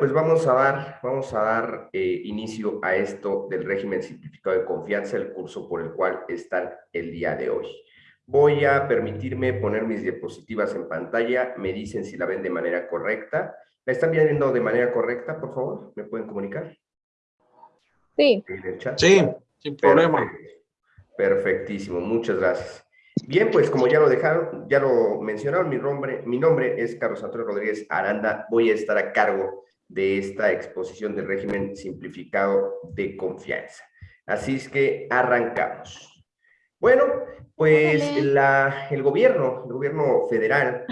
pues vamos a dar, vamos a dar eh, inicio a esto del régimen simplificado de confianza, el curso por el cual están el día de hoy. Voy a permitirme poner mis diapositivas en pantalla, me dicen si la ven de manera correcta. ¿La están viendo de manera correcta, por favor? ¿Me pueden comunicar? Sí. Sí, sin problema. Perfectísimo, muchas gracias. Bien, pues como ya lo dejaron, ya lo mencionaron, mi nombre, mi nombre es Carlos Antonio Rodríguez Aranda. Voy a estar a cargo de esta exposición del régimen simplificado de confianza. Así es que arrancamos. Bueno, pues la, el gobierno, el gobierno federal,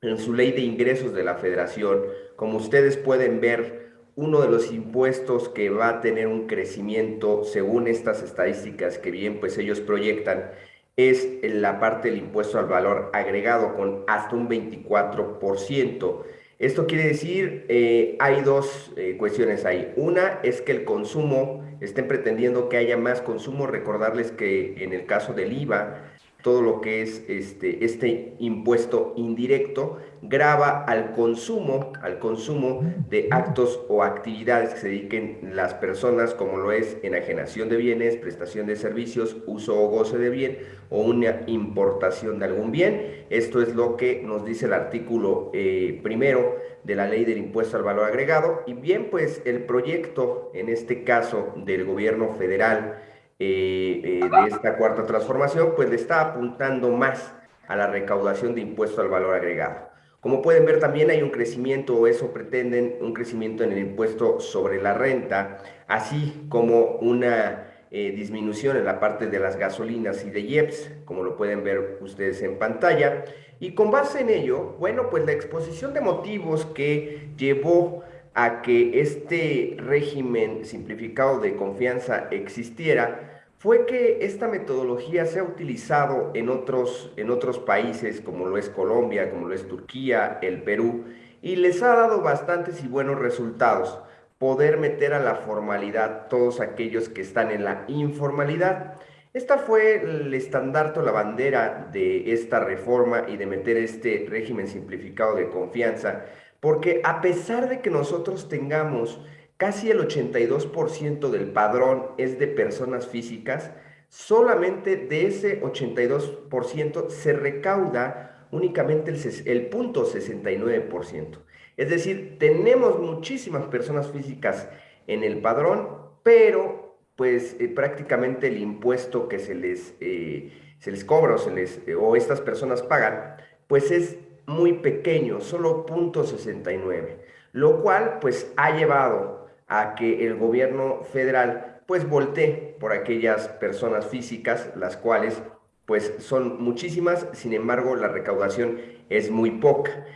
en su ley de ingresos de la federación, como ustedes pueden ver, uno de los impuestos que va a tener un crecimiento según estas estadísticas que bien pues ellos proyectan es la parte del impuesto al valor agregado con hasta un 24%. Esto quiere decir, eh, hay dos eh, cuestiones ahí. Una es que el consumo, estén pretendiendo que haya más consumo. Recordarles que en el caso del IVA, todo lo que es este, este impuesto indirecto grava al consumo, al consumo de actos o actividades que se dediquen las personas, como lo es enajenación de bienes, prestación de servicios, uso o goce de bien o una importación de algún bien. Esto es lo que nos dice el artículo eh, primero de la ley del impuesto al valor agregado. Y bien, pues el proyecto, en este caso del gobierno federal, eh, eh, de esta cuarta transformación, pues le está apuntando más a la recaudación de impuesto al valor agregado. Como pueden ver, también hay un crecimiento, o eso pretenden, un crecimiento en el impuesto sobre la renta, así como una eh, disminución en la parte de las gasolinas y de IEPS, como lo pueden ver ustedes en pantalla. Y con base en ello, bueno, pues la exposición de motivos que llevó a que este régimen simplificado de confianza existiera fue que esta metodología se ha utilizado en otros, en otros países como lo es Colombia, como lo es Turquía, el Perú, y les ha dado bastantes y buenos resultados poder meter a la formalidad todos aquellos que están en la informalidad. Esta fue el estandarte o la bandera de esta reforma y de meter este régimen simplificado de confianza, porque a pesar de que nosotros tengamos casi el 82% del padrón es de personas físicas, solamente de ese 82% se recauda únicamente el, el punto 69%. Es decir, tenemos muchísimas personas físicas en el padrón, pero pues eh, prácticamente el impuesto que se les, eh, se les cobra o, se les, o estas personas pagan, pues es muy pequeño, solo .69, lo cual pues ha llevado a que el gobierno federal pues voltee por aquellas personas físicas, las cuales pues son muchísimas, sin embargo la recaudación es muy poca.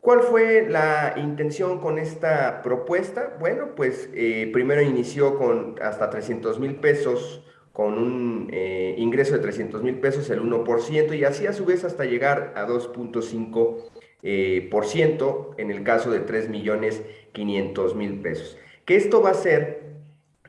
¿Cuál fue la intención con esta propuesta? Bueno, pues eh, primero inició con hasta 300 mil pesos con un eh, ingreso de 300 mil pesos, el 1%, y así a su vez hasta llegar a 2.5% eh, en el caso de 3 millones 500 mil pesos. Que esto va a ser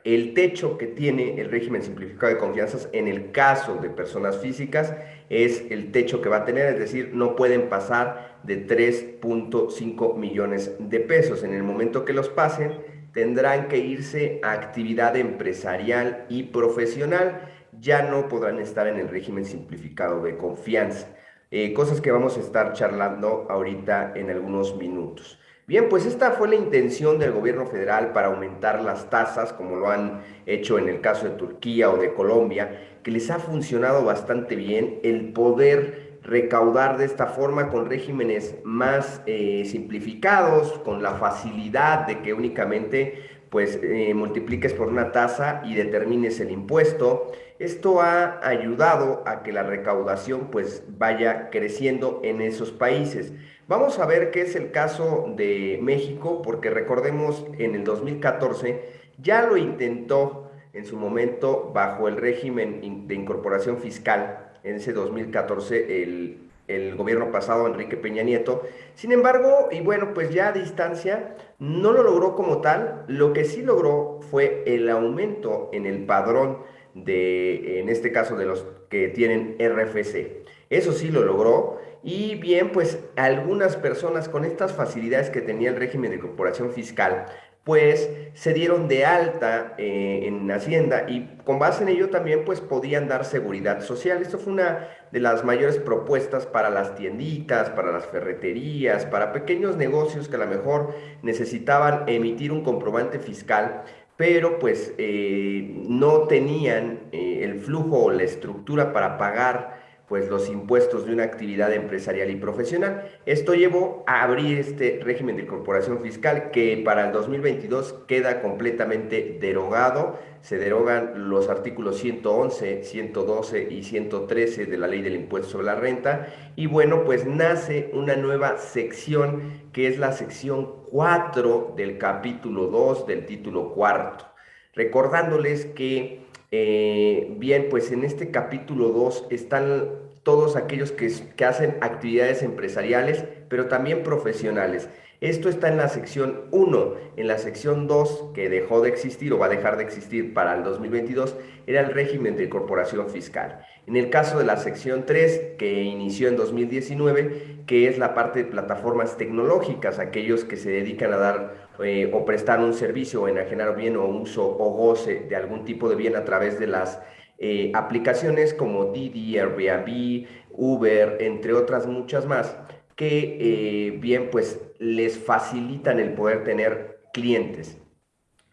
el techo que tiene el régimen simplificado de confianzas en el caso de personas físicas es el techo que va a tener, es decir, no pueden pasar de 3.5 millones de pesos. En el momento que los pasen, tendrán que irse a actividad empresarial y profesional, ya no podrán estar en el régimen simplificado de confianza. Eh, cosas que vamos a estar charlando ahorita en algunos minutos. Bien, pues esta fue la intención del gobierno federal para aumentar las tasas, como lo han hecho en el caso de Turquía o de Colombia, que les ha funcionado bastante bien el poder recaudar de esta forma con regímenes más eh, simplificados, con la facilidad de que únicamente pues eh, multipliques por una tasa y determines el impuesto. Esto ha ayudado a que la recaudación pues vaya creciendo en esos países. Vamos a ver qué es el caso de México, porque recordemos en el 2014 ya lo intentó en su momento bajo el régimen de incorporación fiscal en ese 2014 el, el gobierno pasado, Enrique Peña Nieto. Sin embargo, y bueno, pues ya a distancia, no lo logró como tal. Lo que sí logró fue el aumento en el padrón de, en este caso, de los que tienen RFC. Eso sí lo logró y bien, pues algunas personas con estas facilidades que tenía el régimen de corporación fiscal, pues se dieron de alta eh, en Hacienda y con base en ello también pues podían dar seguridad social. Esto fue una de las mayores propuestas para las tienditas, para las ferreterías, para pequeños negocios que a lo mejor necesitaban emitir un comprobante fiscal, pero pues eh, no tenían eh, el flujo o la estructura para pagar pues los impuestos de una actividad empresarial y profesional. Esto llevó a abrir este régimen de corporación fiscal que para el 2022 queda completamente derogado. Se derogan los artículos 111, 112 y 113 de la ley del impuesto sobre la renta y bueno, pues nace una nueva sección que es la sección 4 del capítulo 2 del título cuarto. Recordándoles que eh, bien, pues en este capítulo 2 están todos aquellos que, hacen actividades empresariales, pero también profesionales. Esto está en la sección 1. En la sección 2, que dejó de existir o va a dejar de existir para el 2022, era el régimen de corporación fiscal. En el caso de la sección 3, que inició en 2019, que es la parte de plataformas tecnológicas, aquellos que se dedican a dar eh, o prestar un servicio o enajenar bien o uso o goce de algún tipo de bien a través de las eh, aplicaciones como Didi, Airbnb, Uber, entre otras muchas más, que eh, bien pues les facilitan el poder tener clientes.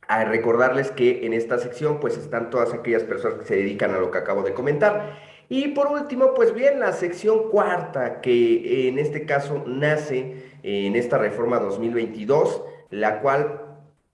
A recordarles que en esta sección pues están todas aquellas personas que se dedican a lo que acabo de comentar. Y por último, pues bien, la sección cuarta, que en este caso nace en esta reforma 2022, la cual,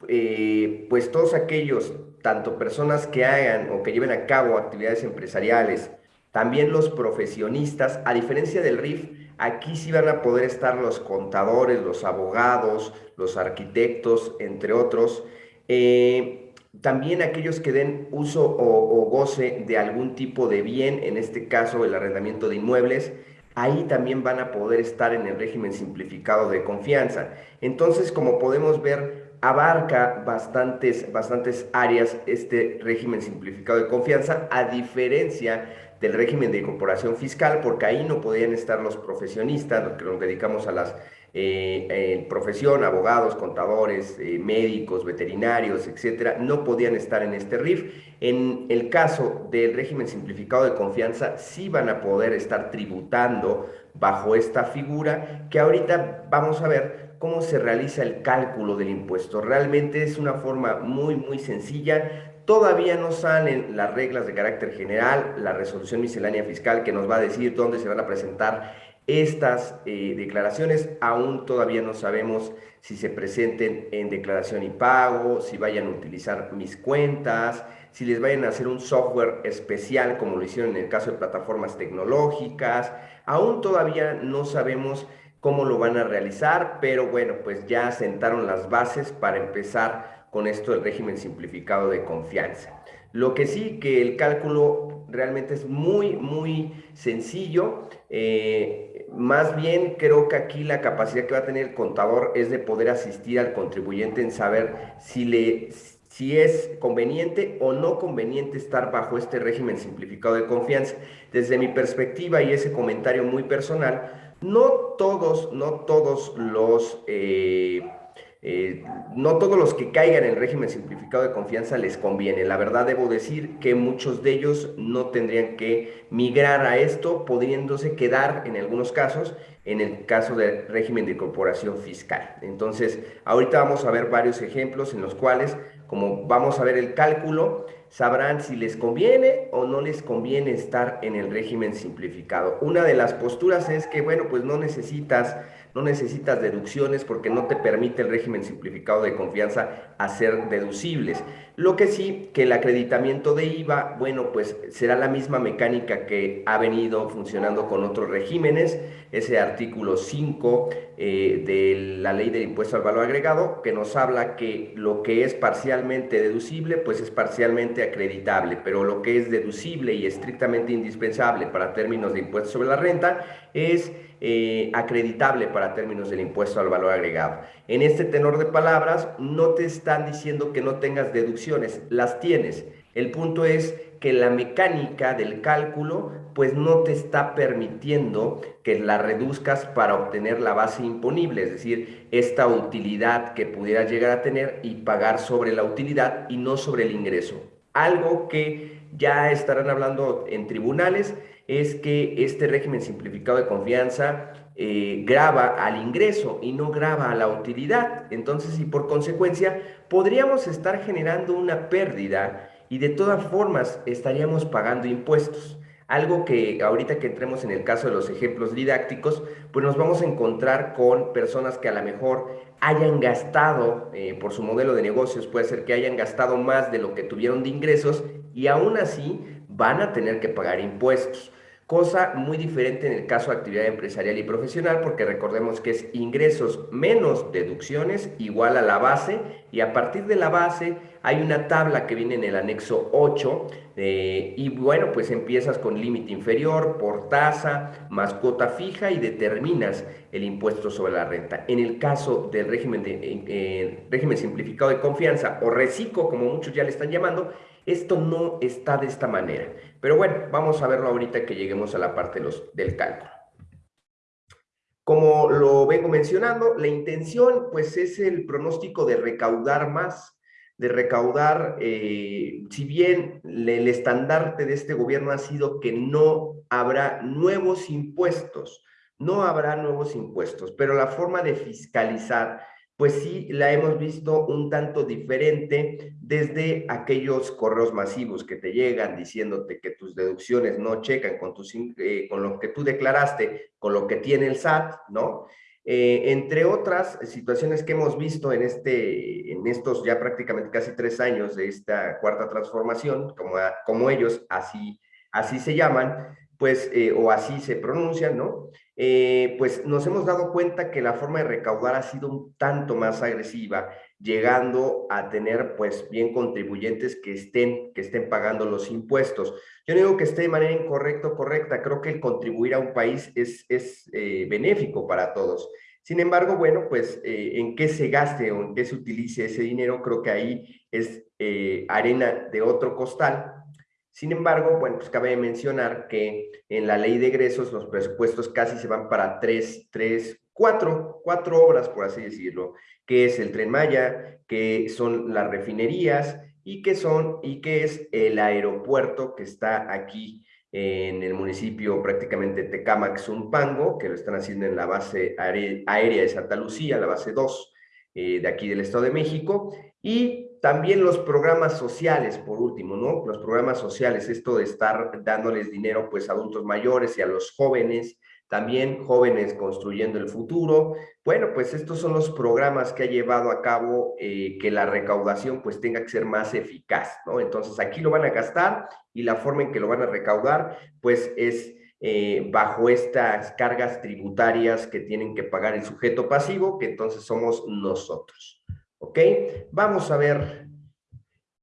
eh, pues todos aquellos, tanto personas que hagan o que lleven a cabo actividades empresariales, también los profesionistas, a diferencia del RIF, aquí sí van a poder estar los contadores, los abogados, los arquitectos, entre otros. Eh, también aquellos que den uso o, goce de algún tipo de bien, en este caso el arrendamiento de inmuebles, ahí también van a poder estar en el régimen simplificado de confianza. Entonces, como podemos ver, abarca bastantes, bastantes áreas este régimen simplificado de confianza, a diferencia del régimen de corporación fiscal, porque ahí no podían estar los profesionistas, los que nos dedicamos a las eh, profesión, abogados, contadores, eh, médicos, veterinarios, etcétera, no podían estar en este RIF. En el caso del régimen simplificado de confianza, sí van a poder estar tributando bajo esta figura, que ahorita vamos a ver cómo se realiza el cálculo del impuesto. Realmente es una forma muy, muy sencilla. Todavía no salen las reglas de carácter general, la resolución miscelánea fiscal que nos va a decir dónde se van a presentar estas eh, declaraciones aún todavía no sabemos si se presenten en declaración y pago, si vayan a utilizar mis cuentas, si les vayan a hacer un software especial como lo hicieron en el caso de plataformas tecnológicas. Aún todavía no sabemos cómo lo van a realizar, pero bueno, pues ya sentaron las bases para empezar con esto del régimen simplificado de confianza. Lo que sí que el cálculo realmente es muy, muy sencillo. Eh, más bien creo que aquí la capacidad que va a tener el contador es de poder asistir al contribuyente en saber si, le, si es conveniente o no conveniente estar bajo este régimen simplificado de confianza. Desde mi perspectiva y ese comentario muy personal, no todos, no todos los... Eh, eh, no todos los que caigan en el régimen simplificado de confianza les conviene. La verdad debo decir que muchos de ellos no tendrían que migrar a esto, pudiéndose quedar en algunos casos en el caso del régimen de corporación fiscal. Entonces, ahorita vamos a ver varios ejemplos en los cuales, como vamos a ver el cálculo, sabrán si les conviene o no les conviene estar en el régimen simplificado. Una de las posturas es que, bueno, pues no necesitas no necesitas deducciones porque no te permite el régimen simplificado de confianza hacer deducibles. Lo que sí, que el acreditamiento de IVA, bueno, pues será la misma mecánica que ha venido funcionando con otros regímenes, ese artículo 5 eh, de la ley del impuesto al valor agregado, que nos habla que lo que es parcialmente deducible, pues es parcialmente acreditable, pero lo que es deducible y estrictamente indispensable para términos de impuesto sobre la renta es eh, acreditable para términos del impuesto al valor agregado. En este tenor de palabras, no te están diciendo que no tengas deducciones, las tienes. El punto es que la mecánica del cálculo pues no te está permitiendo que la reduzcas para obtener la base imponible, es decir, esta utilidad que pudieras llegar a tener y pagar sobre la utilidad y no sobre el ingreso. Algo que ya estarán hablando en tribunales es que este régimen simplificado de confianza eh, graba al ingreso y no graba a la utilidad. Entonces, y por consecuencia, podríamos estar generando una pérdida y de todas formas estaríamos pagando impuestos. Algo que ahorita que entremos en el caso de los ejemplos didácticos, pues nos vamos a encontrar con personas que a lo mejor hayan gastado eh, por su modelo de negocios, puede ser que hayan gastado más de lo que tuvieron de ingresos y aún así van a tener que pagar impuestos. Cosa muy diferente en el caso de actividad empresarial y profesional, porque recordemos que es ingresos menos deducciones igual a la base, y a partir de la base hay una tabla que viene en el anexo 8, eh, y bueno, pues empiezas con límite inferior, por tasa, más cuota fija, y determinas el impuesto sobre la renta. En el caso del régimen, de, eh, régimen simplificado de confianza, o RECICO, como muchos ya le están llamando, esto no está de esta manera. Pero bueno, vamos a verlo ahorita que lleguemos a la parte los, del cálculo. Como lo vengo mencionando, la intención pues es el pronóstico de recaudar más, de recaudar, eh, si bien el estandarte de este gobierno ha sido que no habrá nuevos impuestos, no habrá nuevos impuestos, pero la forma de fiscalizar pues sí la hemos visto un tanto diferente desde aquellos correos masivos que te llegan diciéndote que tus deducciones no checan con, tus, eh, lo que tú declaraste, con lo que tiene el SAT, ¿no? Eh, entre otras situaciones que hemos visto en, este, en estos ya prácticamente casi tres años de esta cuarta transformación, como, como ellos así, así se llaman, pues, eh, o así se pronuncian, ¿no? Eh, pues nos hemos dado cuenta que la forma de recaudar ha sido un tanto más agresiva, llegando a tener pues bien contribuyentes que estén, que estén pagando los impuestos. Yo no digo que esté de manera incorrecta o correcta, creo que el contribuir a un país es, es eh, benéfico para todos. Sin embargo, bueno, pues en qué se gaste o en qué se utilice ese dinero, creo que ahí es arena de otro costal sin embargo, bueno, pues cabe mencionar que en la ley de egresos los presupuestos casi se van para tres, tres, cuatro, cuatro obras, por así decirlo, que es el Tren Maya, que son las refinerías y que son, y que es el aeropuerto que está aquí en el municipio prácticamente Tecamac, Zumpango, que lo están haciendo en la base aérea de Santa Lucía, la base 2 eh, de aquí del Estado de México, y también los programas sociales, por último, ¿no? Los programas sociales, esto de estar dándoles dinero pues a adultos mayores y a los jóvenes, también jóvenes construyendo el futuro. Bueno, pues estos son los programas que ha llevado a cabo eh, que la recaudación pues tenga que ser más eficaz, ¿no? Entonces aquí lo van a gastar y la forma en que lo van a recaudar pues es eh, bajo estas cargas tributarias que tienen que pagar el sujeto pasivo, que entonces somos nosotros. ¿Ok? Vamos a ver.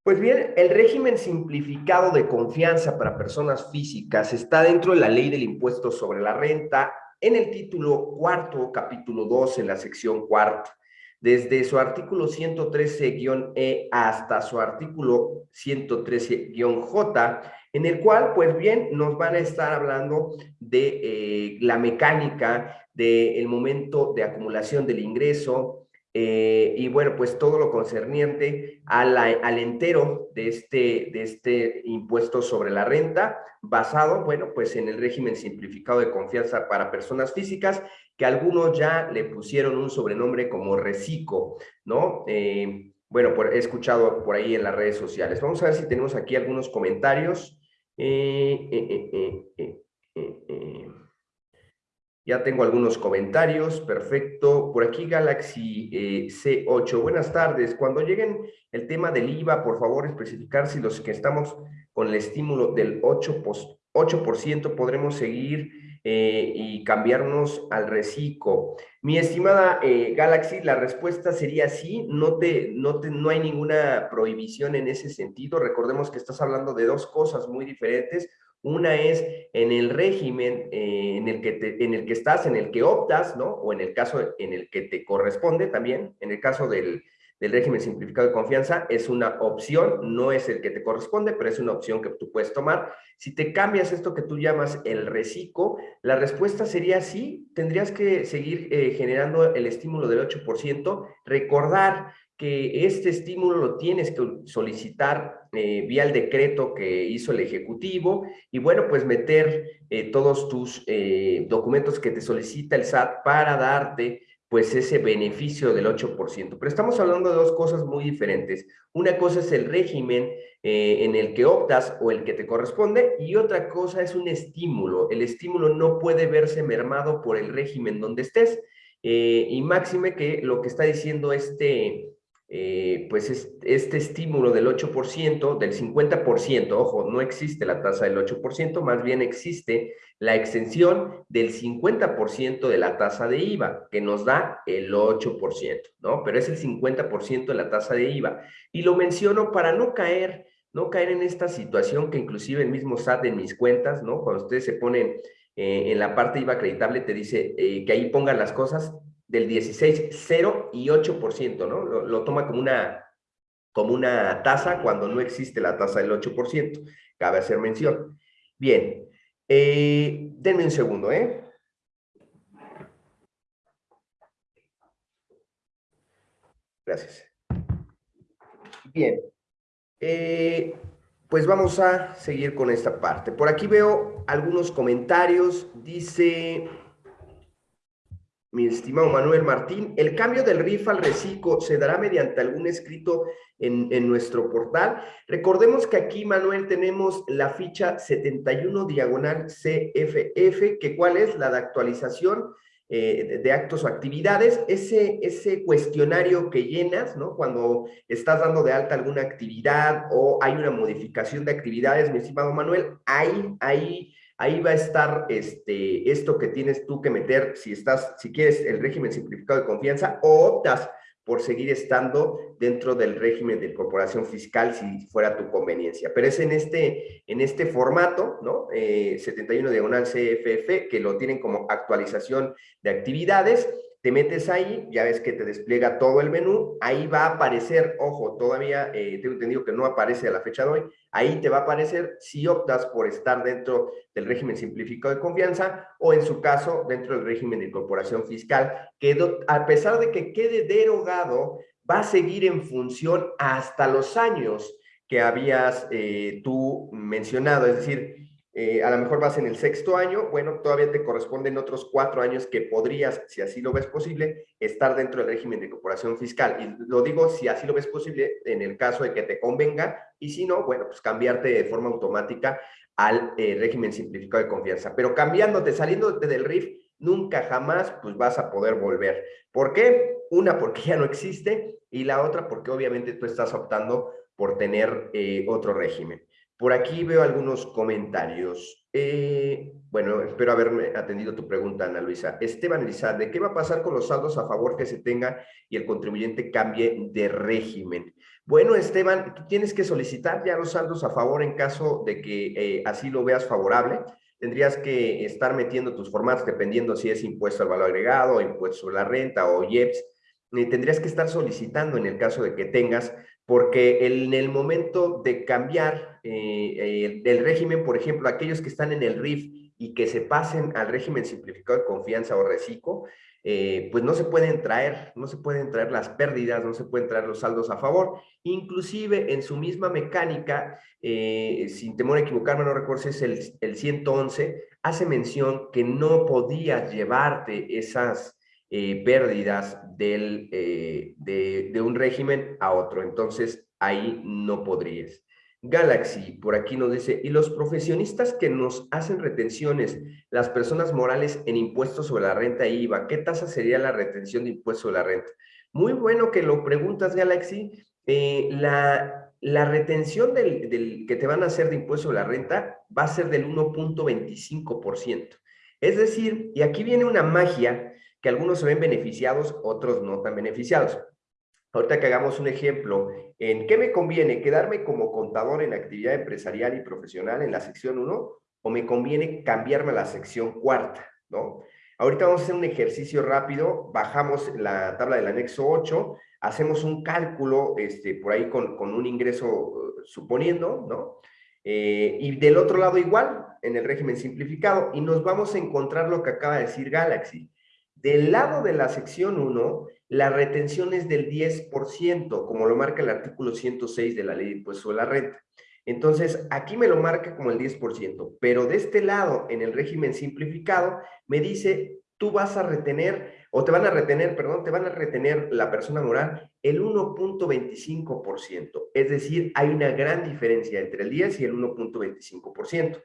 Pues bien, el régimen simplificado de confianza para personas físicas está dentro de la ley del impuesto sobre la renta en el título cuarto, capítulo 2, en la sección cuarta. Desde su artículo 113-E hasta su artículo 113-J, en el cual, pues bien, nos van a estar hablando de eh, la mecánica del momento de acumulación del ingreso, eh, y bueno, pues todo lo concerniente al entero de este, de este impuesto sobre la renta, basado, bueno, pues en el régimen simplificado de confianza para personas físicas, que algunos ya le pusieron un sobrenombre como RECICO, ¿no? Eh, bueno, he escuchado por ahí en las redes sociales. Vamos a ver si tenemos aquí algunos comentarios. Eh, ya tengo algunos comentarios, perfecto. Por aquí Galaxy eh, C8, buenas tardes. Cuando lleguen el tema del IVA, por favor especificar si los que estamos con el estímulo del 8%, 8 podremos seguir eh, y cambiarnos al reciclo. Mi estimada eh, Galaxy, la respuesta sería sí, no, te, no, te, no hay ninguna prohibición en ese sentido. Recordemos que estás hablando de dos cosas muy diferentes. Una es en el régimen eh, en, el que en el que estás, en el que optas, ¿no? O en el caso en el que te corresponde también, en el caso del, del régimen simplificado de confianza es una opción, no es el que te corresponde, pero es una opción que tú puedes tomar. Si te cambias esto que tú llamas el reciclo, la respuesta sería sí, tendrías que seguir eh, generando el estímulo del 8%, recordar que este estímulo lo tienes que solicitar eh, vía el decreto que hizo el Ejecutivo y bueno, pues meter eh, todos tus eh, documentos que te solicita el SAT para darte pues ese beneficio del 8%. Pero estamos hablando de dos cosas muy diferentes. Una cosa es el régimen en el que optas o el que te corresponde y otra cosa es un estímulo. El estímulo no puede verse mermado por el régimen donde estés. y máxime que lo que está diciendo este eh, pues este estímulo del 8%, del 50%, ojo, no existe la tasa del 8%, más bien existe la extensión del 50% de la tasa de IVA, que nos da el 8%, ¿no? Pero es el 50% de la tasa de IVA. Y lo menciono para no caer, no caer en esta situación que inclusive el mismo SAT en mis cuentas, ¿no? Cuando ustedes se ponen eh, en la parte IVA acreditable, te dice eh, que ahí pongan las cosas, del 16, 0 y 8%, ¿no? Lo, toma como una, como una tasa cuando no existe la tasa del 8%. Cabe hacer mención. Bien, eh, denme un segundo, ¿eh? Gracias. Bien. Eh, pues vamos a seguir con esta parte. Por aquí veo algunos comentarios. Dice mi estimado Manuel Martín, el cambio del RIF al reciclo se dará mediante algún escrito en, nuestro portal. Recordemos que aquí, Manuel, tenemos la ficha 71 diagonal CFF, que cuál es la de actualización eh, de actos o actividades. Ese, ese cuestionario que llenas, ¿no? Cuando estás dando de alta alguna actividad o hay una modificación de actividades, mi estimado Manuel, ahí, ahí ahí va a estar este, esto que tienes tú que meter si estás, si quieres el régimen simplificado de confianza o optas por seguir estando dentro del régimen de corporación fiscal si fuera tu conveniencia. Pero es en este, en este formato, ¿no? 71 eh, diagonal CFF, que lo tienen como actualización de actividades, te metes ahí, ya ves que te despliega todo el menú, ahí va a aparecer, ojo, todavía eh, tengo entendido que no aparece a la fecha de hoy, ahí te va a aparecer si optas por estar dentro del régimen simplificado de confianza o en su caso dentro del régimen de incorporación fiscal, que a pesar de que quede derogado, va a seguir en función hasta los años que habías eh, tú mencionado, es decir, eh, a lo mejor vas en el sexto año, bueno, todavía te corresponden otros cuatro años que podrías, si así lo ves posible, estar dentro del régimen de incorporación fiscal. Y lo digo si así lo ves posible en el caso de que te convenga, y si no, bueno, pues cambiarte de forma automática al eh, régimen simplificado de confianza. Pero cambiándote, saliéndote del RIF, nunca jamás pues vas a poder volver. ¿Por qué? Una, porque ya no existe, y la otra, porque obviamente tú estás optando por tener eh, otro régimen. Por aquí veo algunos comentarios. Eh, bueno, espero haberme atendido tu pregunta, Ana Luisa. Esteban Elizalde, ¿qué va a pasar con los saldos a favor que se tenga y el contribuyente cambie de régimen? Bueno, Esteban, tienes que solicitar ya los saldos a favor en caso de que eh, así lo veas favorable. Tendrías que estar metiendo tus formatos dependiendo si es impuesto al valor agregado, impuesto sobre la renta o IEPS. tendrías que estar solicitando en el caso de que tengas porque en el momento de cambiar eh, el, régimen, por ejemplo, aquellos que están en el RIF y que se pasen al régimen simplificado de confianza o reciclo, eh, pues no se pueden traer, no se pueden traer las pérdidas, no se pueden traer los saldos a favor. Inclusive en su misma mecánica, eh, sin temor a equivocarme, no recuerdo si es el, el 111, hace mención que no podías llevarte esas eh, pérdidas del, eh, de, un régimen a otro. Entonces, ahí no podrías. Galaxy, por aquí nos dice, y los profesionistas que nos hacen retenciones, las personas morales en impuestos sobre la renta e IVA, ¿qué tasa sería la retención de impuestos sobre la renta? Muy bueno que lo preguntas, Galaxy. Eh, la, la, retención del, del, que te van a hacer de impuesto sobre la renta va a ser del 1.25%. Es decir, y aquí viene una magia que algunos se ven beneficiados, otros no tan beneficiados. Ahorita que hagamos un ejemplo, ¿en qué me conviene? ¿Quedarme como contador en actividad empresarial y profesional en la sección 1 o me conviene cambiarme a la sección cuarta? ¿no? Ahorita vamos a hacer un ejercicio rápido, bajamos la tabla del anexo 8, hacemos un cálculo este, por ahí con, con un ingreso suponiendo, ¿no? Eh, y del otro lado igual, en el régimen simplificado, y nos vamos a encontrar lo que acaba de decir Galaxy. Del lado de la sección 1, la retención es del 10%, como lo marca el artículo 106 de la ley de impuesto de la renta. Entonces, aquí me lo marca como el 10%, pero de este lado, en el régimen simplificado, me dice, tú vas a retener, o te van a retener, perdón, te van a retener la persona moral el 1.25%. Es decir, hay una gran diferencia entre el 10 y el 1.25%.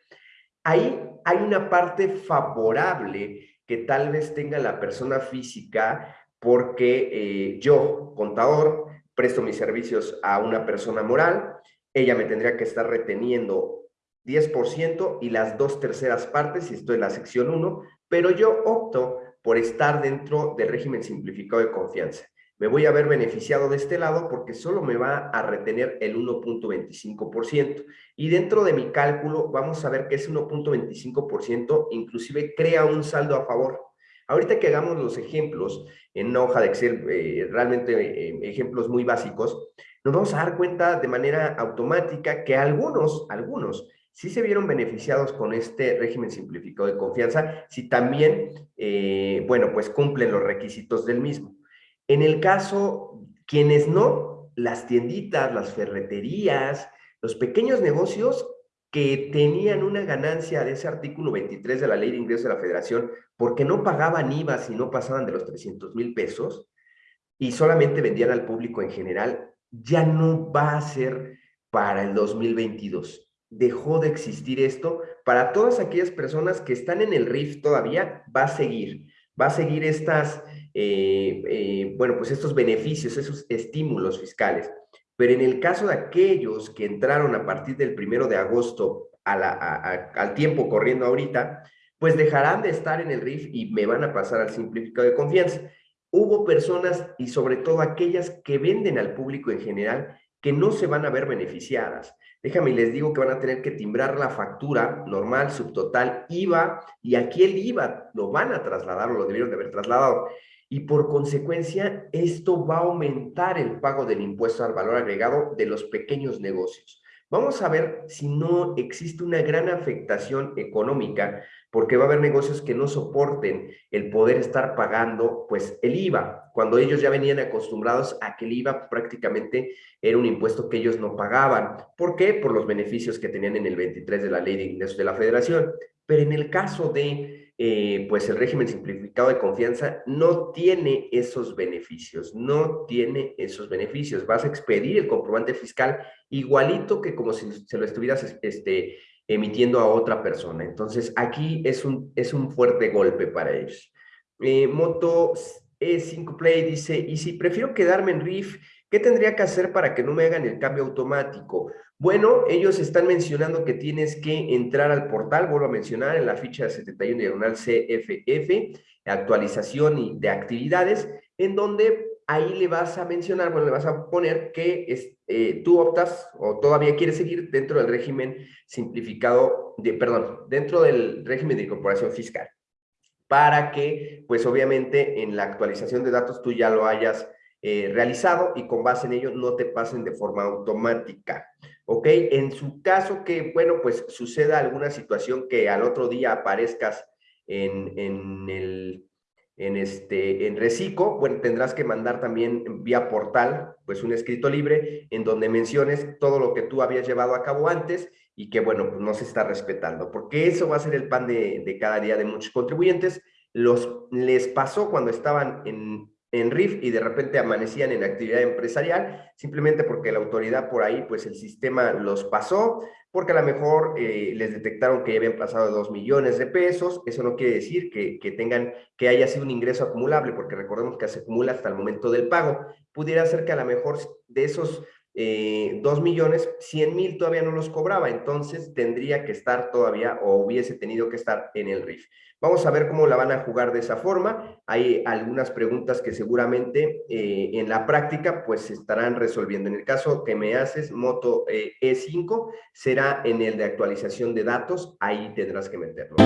Ahí hay una parte favorable que tal vez tenga la persona física porque eh, yo, contador, presto mis servicios a una persona moral, ella me tendría que estar reteniendo 10% y las dos terceras partes, si estoy en la sección 1, pero yo opto por estar dentro del régimen simplificado de confianza. Me voy a ver beneficiado de este lado porque solo me va a retener el 1.25%. Y dentro de mi cálculo vamos a ver que ese 1.25% inclusive crea un saldo a favor. Ahorita que hagamos los ejemplos en una hoja de Excel, eh, realmente eh, ejemplos muy básicos, nos vamos a dar cuenta de manera automática que algunos, algunos, sí se vieron beneficiados con este régimen simplificado de confianza, si también, eh, bueno, pues cumplen los requisitos del mismo. En el caso, quienes no, las tienditas, las ferreterías, los pequeños negocios que tenían una ganancia de ese artículo 23 de la Ley de Ingresos de la Federación porque no pagaban IVA si no pasaban de los 300 mil pesos y solamente vendían al público en general, ya no va a ser para el 2022. Dejó de existir esto. Para todas aquellas personas que están en el RIF todavía, va a seguir. Va a seguir estas, eh, eh, bueno, pues estos beneficios, esos estímulos fiscales. Pero en el caso de aquellos que entraron a partir del primero de agosto al tiempo corriendo ahorita, pues dejarán de estar en el RIF y me van a pasar al simplificado de confianza. Hubo personas y sobre todo aquellas que venden al público en general que no se van a ver beneficiadas. Déjame les digo que van a tener que timbrar la factura normal, subtotal, IVA, y aquí el IVA lo van a trasladar o lo debieron de haber trasladado y por consecuencia esto va a aumentar el pago del impuesto al valor agregado de los pequeños negocios. Vamos a ver si no existe una gran afectación económica porque va a haber negocios que no soporten el poder estar pagando pues el IVA, cuando ellos ya venían acostumbrados a que el IVA prácticamente era un impuesto que ellos no pagaban. ¿Por qué? Por los beneficios que tenían en el 23 de la Ley de Ingresos de la Federación. Pero en el caso de eh, pues el régimen simplificado de confianza no tiene esos beneficios, no tiene esos beneficios. Vas a expedir el comprobante fiscal igualito que como si se lo estuvieras este, emitiendo a otra persona. Entonces, aquí es un, es un fuerte golpe para ellos. Eh, Moto E5 Play dice, y si prefiero quedarme en RIF, ¿qué tendría que hacer para que no me hagan el cambio automático? Bueno, ellos están mencionando que tienes que entrar al portal, vuelvo a mencionar, en la ficha de 71 diagonal CFF, actualización de actividades, en donde ahí le vas a mencionar, bueno, le vas a poner que es, eh, tú optas o todavía quieres seguir dentro del régimen simplificado, de, perdón, dentro del régimen de incorporación fiscal, para que, pues obviamente, en la actualización de datos tú ya lo hayas eh, realizado y con base en ello no te pasen de forma automática. ¿ok? En su caso que, bueno, pues suceda alguna situación que al otro día aparezcas en, en el en este en Recico, bueno, tendrás que mandar también vía portal, pues un escrito libre en donde menciones todo lo que tú habías llevado a cabo antes y que, bueno, pues no se está respetando, porque eso va a ser el pan de, de cada día de muchos contribuyentes. Los, les pasó cuando estaban en, en RIF y de repente amanecían en actividad empresarial, simplemente porque la autoridad por ahí, pues el sistema los pasó, porque a lo mejor eh, les detectaron que ya habían pasado dos millones de pesos, eso no quiere decir que, que, tengan, que haya sido un ingreso acumulable, porque recordemos que se acumula hasta el momento del pago, pudiera ser que a lo mejor de esos eh, 2 millones, 100 mil todavía no los cobraba, entonces tendría que estar todavía o hubiese tenido que estar en el RIF. Vamos a ver cómo la van a jugar de esa forma. Hay algunas preguntas que seguramente eh, en la práctica pues se estarán resolviendo. En el caso que me haces, Moto E5, eh, e será en el de actualización de datos, ahí tendrás que meterlo.